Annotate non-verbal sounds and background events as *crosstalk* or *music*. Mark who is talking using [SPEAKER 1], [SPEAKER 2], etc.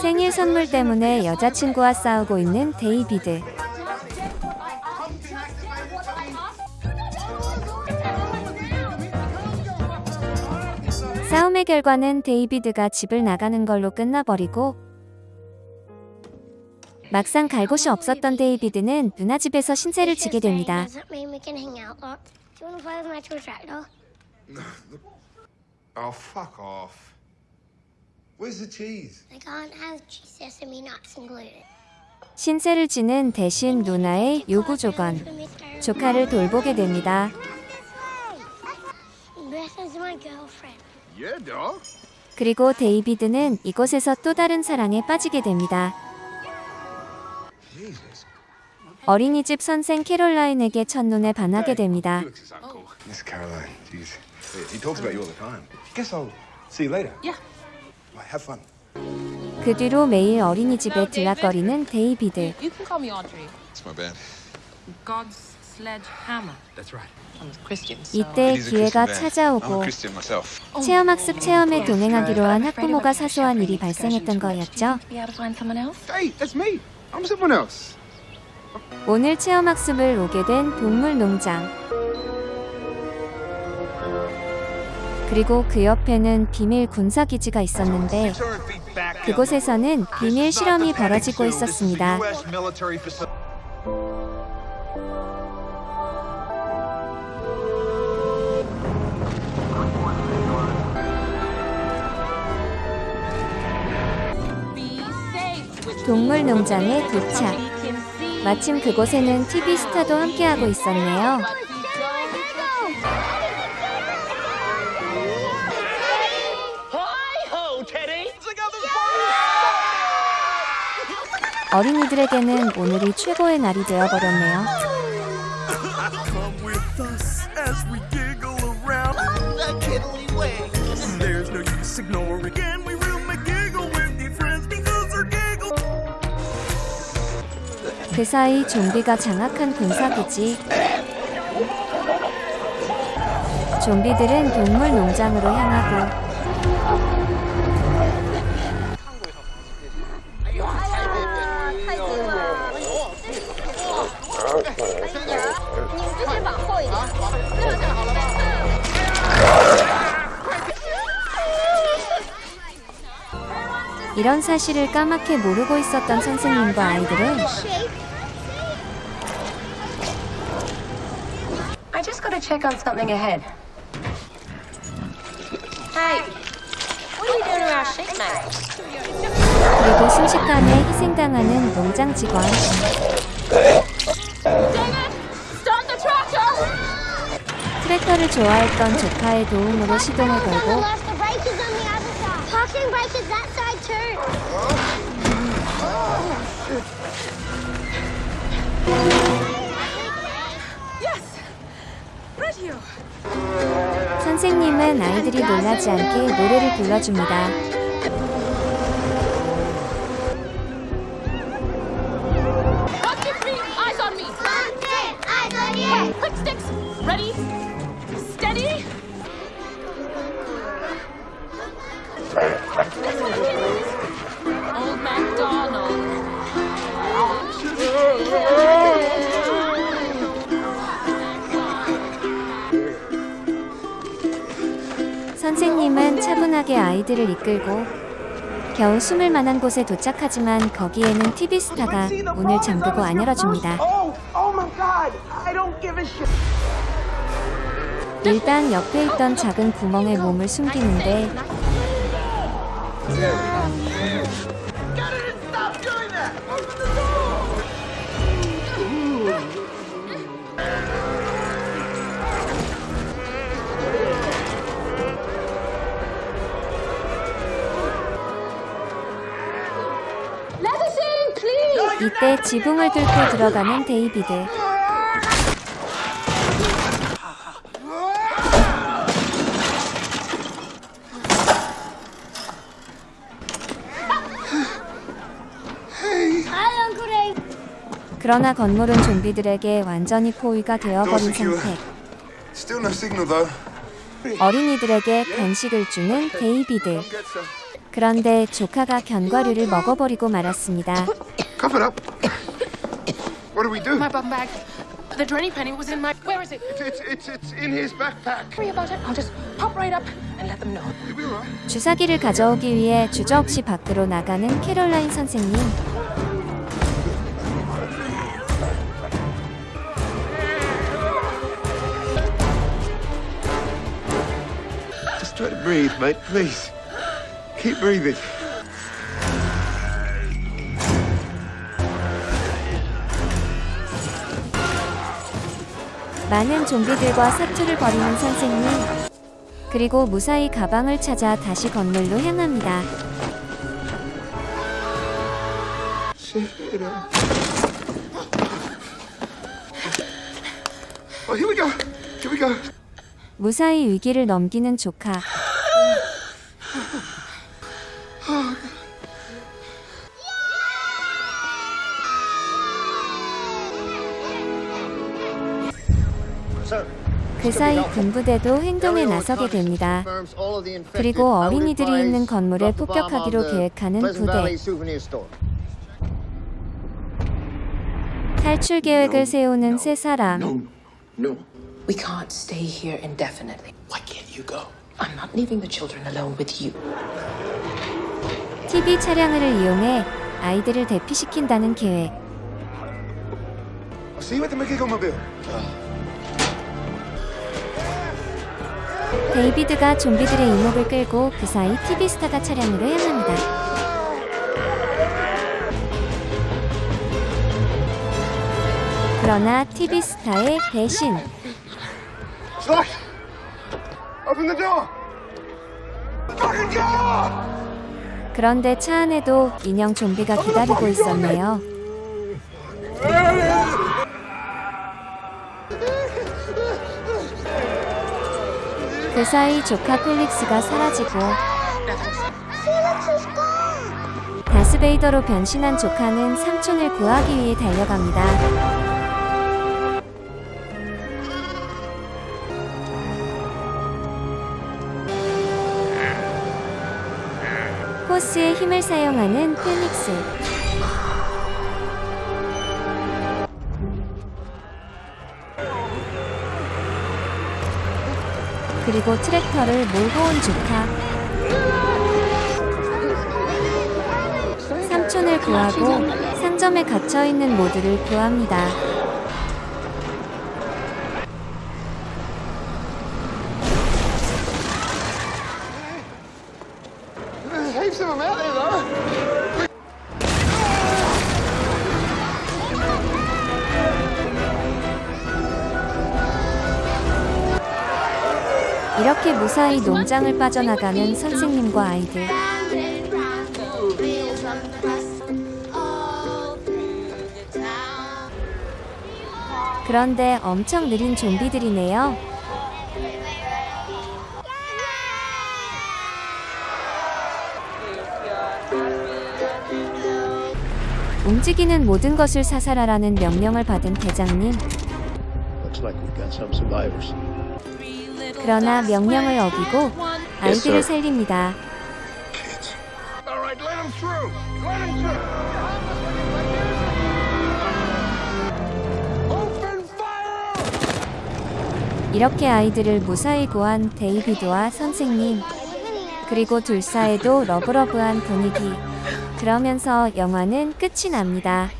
[SPEAKER 1] 생일 선물 때문에 여자친구와 싸우고 있는 데이비드. 싸움의 결과는 데이비드가 집을 나가는 걸로 끝나버리고 막상 갈 곳이 없었던 데이비드는 누나 집에서 신세를 지게 됩니다. *laughs*
[SPEAKER 2] Where's the cheese?
[SPEAKER 3] I can't have cheese, sesame nuts included.
[SPEAKER 1] 신세를 지는 대신 누나의 요구 조건. 조카를 돌보게 됩니다.
[SPEAKER 3] Beth is my girlfriend.
[SPEAKER 2] Yeah, dog.
[SPEAKER 1] 그리고 데이비드는 이곳에서 또 다른 사랑에 빠지게 됩니다.
[SPEAKER 2] Jesus.
[SPEAKER 1] 어린이집 선생 캐롤라인에게 첫눈에 반하게 됩니다.
[SPEAKER 2] Miss Caroline, jeez. He talks about you all the time. Guess I'll see you later.
[SPEAKER 4] Yeah.
[SPEAKER 2] Right, have fun.
[SPEAKER 1] 그 뒤로 매일 어린이집에 들락거리는 데이비드.
[SPEAKER 4] You can call me Audrey.
[SPEAKER 2] It's my band.
[SPEAKER 4] God's sledgehammer.
[SPEAKER 2] That's right.
[SPEAKER 4] I'm a Christian, so.
[SPEAKER 1] 이때 기회가
[SPEAKER 2] I'm a
[SPEAKER 1] 찾아오고. 체험학습 체험에 동행하기로 한 학부모가 사소한 일이 발생했던 거였죠. 오늘 체험학습을 오게 된 동물농장. 그리고 그 옆에는 비밀 군사기지가 있었는데 그곳에서는 비밀 실험이 벌어지고 있었습니다.
[SPEAKER 4] With
[SPEAKER 1] 동물 농장에 도착. 마침 그곳에는 TV 스타도 함께하고 있었네요. 어린이들에게는 오늘이 최고의 날이 되어버렸네요.
[SPEAKER 5] Come with us as we giggle around the kiddly way. There's no use ignoring, and we will make giggle with your friends because they're giggle.
[SPEAKER 1] 그 사이 좀비가 장악한 군사기지. 좀비들은 동물 농장으로 향하고 이런 사실을 까맣게 모르고 있었던 선생님과 아이들은
[SPEAKER 6] I just gotta check on something ahead. Hey, what are you doing to our sheep, mate?
[SPEAKER 1] 그리고 순식간에 희생당하는 농장 직원. 트랙터를 좋아했던 조카의 도움으로 시동을 걸고 선생님은 아이들이 놀라지 않게 노래를 불러줍니다. 선생님은 차분하게 아이들을 이끌고 겨우 숨을 만한 곳에 도착하지만 거기에는 TV 스타가 문을 잠그고 안 열어줍니다. 일단 옆에 있던 작은 구멍에 몸을 숨기는데 이때 지붕을 뚫고 들어가는 데이비드. 그러나 건물은 좀비들에게 완전히 포위가 되어버린 상태.
[SPEAKER 2] Still no signal though.
[SPEAKER 1] 어린이들에게 간식을 주는 데이비드. 그런데 조카가 견과류를 먹어버리고 말았습니다.
[SPEAKER 2] Cough it up. What do we do?
[SPEAKER 6] My bum bag. The Drenny penny was in my. Where is it?
[SPEAKER 2] It's, it's, it's in his backpack.
[SPEAKER 6] Worry about it. I'll just pop right up and let them know.
[SPEAKER 2] You'll be alright.
[SPEAKER 1] 주사기를 가져오기 위해 주저 없이 밖으로 나가는 캐롤라인 선생님.
[SPEAKER 2] Just try to breathe, mate, please. Keep breathing.
[SPEAKER 1] 많은 좀비들과 사투를 벌이는 선생님. 그리고 무사히 가방을 찾아 다시 건물로 향합니다.
[SPEAKER 2] Go.
[SPEAKER 1] 무사히 위기를 넘기는 조카. 그 사이 군부대도 행동에 나서게 됩니다. 그리고 어린이들이 있는 건물에 폭격하기로 계획하는 부대. 탈출 계획을 세우는 세 사람.
[SPEAKER 6] We can't stay here indefinitely.
[SPEAKER 2] Why can't you go?
[SPEAKER 6] I'm not leaving the children alone with you.
[SPEAKER 1] TV 차량을 이용해 아이들을 대피시킨다는 계획.
[SPEAKER 2] I'll see you at the McGiggle Mobile.
[SPEAKER 1] 데이비드가 좀비들의 이목을 끌고 그 사이 TV 스타가 차량으로 향합니다. 그러나 TV 스타의 배신.
[SPEAKER 2] It's locked. Open the door. Fucking door!
[SPEAKER 1] 그런데 차 안에도 인형 좀비가 기다리고 있었네요. 그 사이 조카 펠릭스가 사라지고. 다스베이더로 변신한 조카는 삼촌을 구하기 위해 달려갑니다. 포스의 힘을 사용하는 페닉스. 그리고 트랙터를 몰고 온 조카. 삼촌을 구하고 상점에 갇혀 있는 모두를 구합니다.
[SPEAKER 2] There's heaps of them out
[SPEAKER 1] 이렇게 무사히 농장을 빠져나가는 선생님과 아이들. 그런데 엄청 느린 좀비들이네요. 움직이는 모든 것을 사살하라는 명령을 받은 대장님.
[SPEAKER 7] Looks like we've got some survivors.
[SPEAKER 1] 그러나 명령을 어기고 아이들을 살립니다. 이렇게 아이들을 무사히 구한 데이비드와 선생님. 그리고 둘 사이도 러브러브한 분위기. 그러면서 영화는 끝이 납니다.